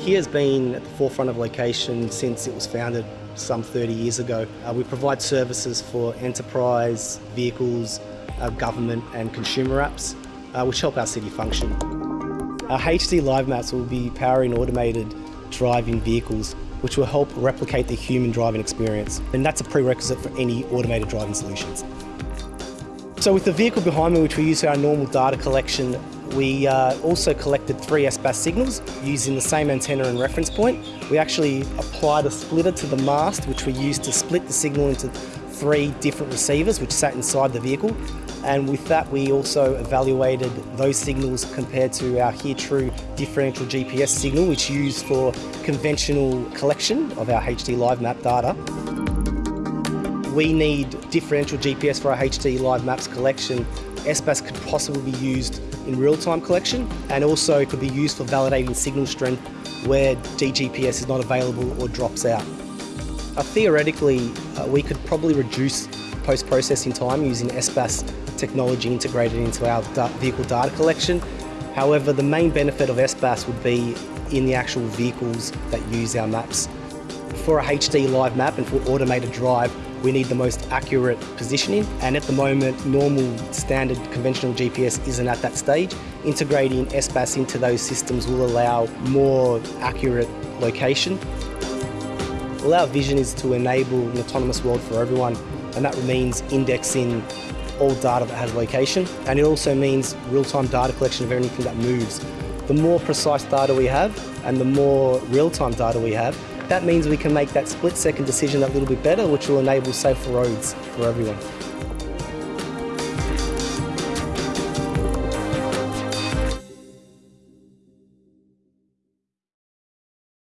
HERE's been at the forefront of location since it was founded some 30 years ago. Uh, we provide services for enterprise, vehicles, uh, government and consumer apps, uh, which help our city function. Our HD Live Maps will be powering automated driving vehicles which will help replicate the human driving experience. And that's a prerequisite for any automated driving solutions. So with the vehicle behind me, which we use for our normal data collection, we uh, also collected three SBAS signals using the same antenna and reference point. We actually applied a splitter to the mast, which we used to split the signal into three different receivers, which sat inside the vehicle. And with that, we also evaluated those signals compared to our HERE True differential GPS signal, which used for conventional collection of our HD Live Map data. We need differential GPS for our HD Live Maps collection. SBAS could possibly be used in real-time collection and also could be used for validating signal strength where DGPS is not available or drops out. Uh, theoretically, uh, we could probably reduce post-processing time using SBAS technology integrated into our da vehicle data collection. However, the main benefit of SBAS would be in the actual vehicles that use our maps. For a HD live map and for automated drive, we need the most accurate positioning and at the moment normal standard conventional GPS isn't at that stage. Integrating SBAS into those systems will allow more accurate location. Well our vision is to enable an autonomous world for everyone and that means indexing all data that has location and it also means real-time data collection of anything that moves. The more precise data we have and the more real-time data we have, that means we can make that split-second decision a little bit better, which will enable safer roads for everyone.